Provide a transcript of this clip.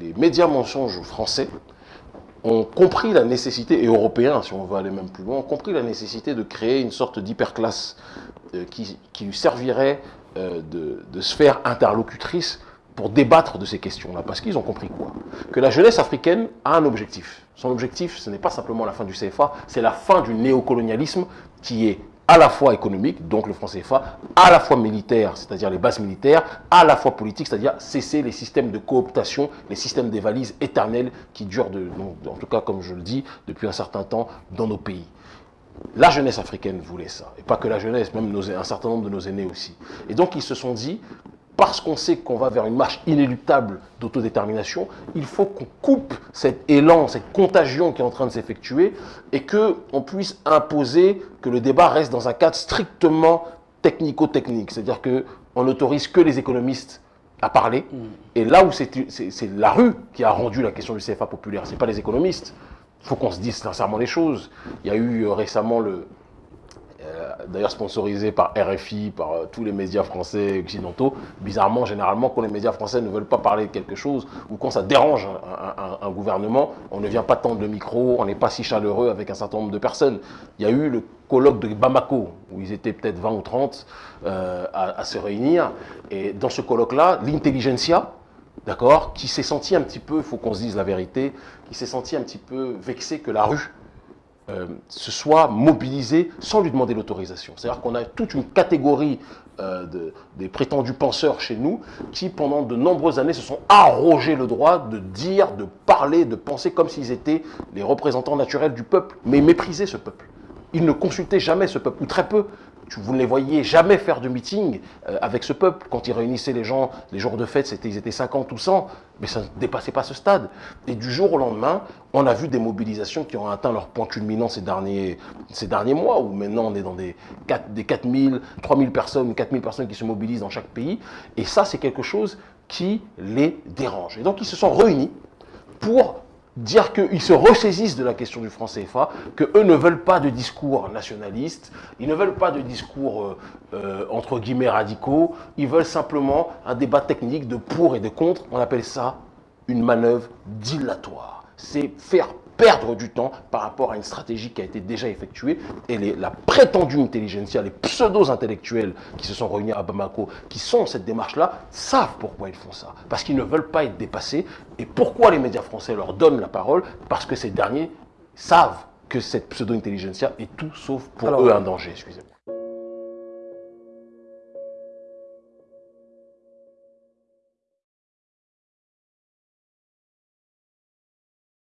les médias mensonges français ont compris la nécessité, et européens si on veut aller même plus loin, ont compris la nécessité de créer une sorte d'hyperclasse euh, qui, qui lui servirait euh, de, de sphère interlocutrice pour débattre de ces questions-là. Parce qu'ils ont compris quoi? Que la jeunesse africaine a un objectif. Son objectif, ce n'est pas simplement la fin du CFA, c'est la fin du néocolonialisme qui est à la fois économique, donc le franc CFA, à la fois militaire, c'est-à-dire les bases militaires, à la fois politique, c'est-à-dire cesser les systèmes de cooptation, les systèmes des valises éternelles qui durent, de, en tout cas comme je le dis, depuis un certain temps dans nos pays. La jeunesse africaine voulait ça, et pas que la jeunesse, même un certain nombre de nos aînés aussi. Et donc ils se sont dit, parce qu'on sait qu'on va vers une marche inéluctable d'autodétermination, il faut qu'on coupe cet élan, cette contagion qui est en train de s'effectuer et qu'on puisse imposer que le débat reste dans un cadre strictement technico-technique. C'est-à-dire qu'on n'autorise que les économistes à parler. Mm. Et là où c'est la rue qui a rendu la question du CFA populaire, ce n'est pas les économistes. Il faut qu'on se dise sincèrement les choses. Il y a eu euh, récemment le, d'ailleurs sponsorisé par RFI, par euh, tous les médias français occidentaux. Bizarrement, généralement, quand les médias français ne veulent pas parler de quelque chose, ou quand ça dérange un, gouvernement, on ne vient pas tendre le micro, on n'est pas si chaleureux avec un certain nombre de personnes. Il y a eu le colloque de Bamako, où ils étaient peut-être 20 ou 30 euh, à, se réunir. Et dans ce colloque-là, l'intelligentsia, d'accord, qui s'est senti un petit peu, il faut qu'on se dise la vérité, qui s'est senti un petit peu vexé que la rue euh, se soit mobilisé sans lui demander l'autorisation. C'est-à-dire qu'on a toute une catégorie euh, de, des prétendus penseurs chez nous qui, pendant de nombreuses années, se sont arrogés le droit de dire, de parler, de penser comme s'ils étaient les représentants naturels du peuple, mais mépriser ce peuple. Ils ne consultaient jamais ce peuple, ou très peu vous ne les voyez jamais faire de meeting euh, avec ce peuple. Quand ils réunissaient les gens, les jours de fête, ils étaient 50 ou 100, mais ça ne dépassait pas ce stade. Et du jour au lendemain, on a vu des mobilisations qui ont atteint leur point culminant ces derniers, ces derniers mois, où maintenant on est dans des, 4, des 4000, 3000 personnes, 4000 personnes qui se mobilisent dans chaque pays. Et ça, c'est quelque chose qui les dérange. Et donc, ils se sont réunis pour dire qu'ils se ressaisissent de la question du franc CFA, qu'eux ne veulent pas de discours nationalistes, ils ne veulent pas de discours euh, euh, entre guillemets radicaux, ils veulent simplement un débat technique de pour et de contre. On appelle ça une manœuvre dilatoire. C'est faire perdre du temps par rapport à une stratégie qui a été déjà effectuée. Et les, la prétendue intelligentsia, les pseudo-intellectuels qui se sont réunis à Bamako, qui sont cette démarche-là, savent pourquoi ils font ça. Parce qu'ils ne veulent pas être dépassés. Et pourquoi les médias français leur donnent la parole? Parce que ces derniers savent que cette pseudo-intelligentsia est tout sauf pour eux un danger, excusez-moi.